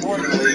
importantly,